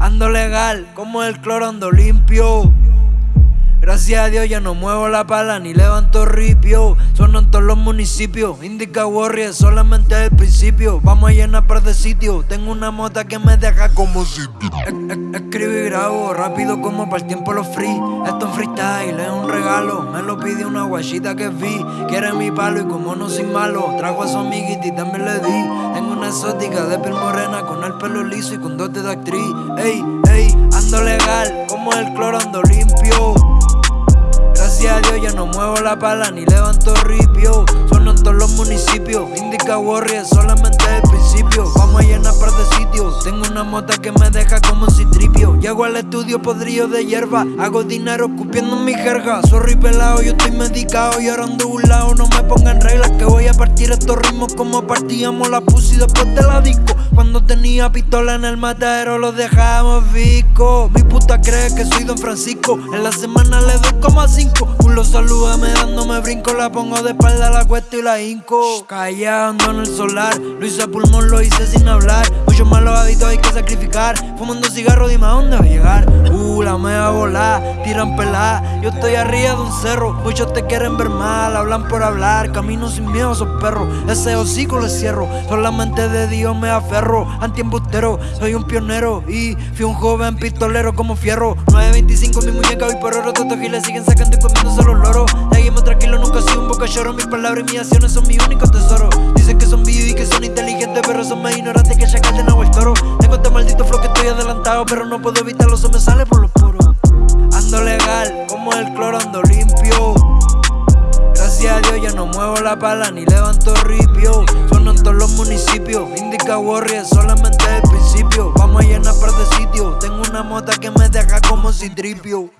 Ando legal, como el cloro ando limpio. Gracias a Dios ya no muevo la pala ni levanto ripio. Son en todos los municipios. Indica Warrior solamente el principio. Vamos a llenar par de sitios. Tengo una mota que me deja como si. Escribo y grabo rápido como para el tiempo los free. Esto en freestyle es un regalo. Me lo pide una guachita que vi. Quiere mi palo y como no sin malo. Trajo a su amiguita y también le di. Tengo una exótica de piel morena con el pelo liso y con dote de actriz. Ey, ey, ando legal como el cloro ando muevo la pala ni levanto ripio. Todos los municipios. Indica Warrior solamente el principio. Vamos a llenar par de sitios. Tengo una mota que me deja como si tripio. Llego al estudio podrido de hierba. Hago dinero escupiendo mi jerga. Sorry pelado, yo estoy medicado y ahora ando un lado. No me pongan reglas que voy a partir estos ritmos como partíamos la pussy después de la disco. Cuando tenía pistola en el matadero lo dejamos visco. Mi puta cree que soy Don Francisco. En la semana le doy como a cinco. Un lo saluda me dándome brinco. La pongo de espalda, la cuesta la hinco. Callando en el solar. Lo hice a pulmón, lo hice sin hablar. Muchos malos hábitos hay que sacrificar. Fumando cigarro, dime a dónde va a llegar. Uh, la me va a volar. Tiran pelada. Yo estoy arriba de un cerro. Muchos te quieren ver mal. Hablan por hablar. Camino sin miedo, esos perros. Ese hocico le cierro. Solamente de Dios me aferro. Antiembustero, soy un pionero. Y fui un joven pistolero como fierro. 925 mi muñeca, hoy por oro. Totos giles siguen sacando y comiéndose los loros. Lloro. Mis palabras y mis acciones son mi único tesoro. Dicen que son vivos y que son inteligentes, pero son más ignorantes que chacal de el toro. Tengo este maldito flow que estoy adelantado, pero no puedo evitarlo, eso me sale por los poros. Ando legal, como el cloro, ando limpio. Gracias a Dios ya no muevo la pala ni levanto ripio. Son en todos los municipios. Indica Warrior solamente el principio. Vamos a llenar par de sitios. Tengo una mota que me deja como si tripio.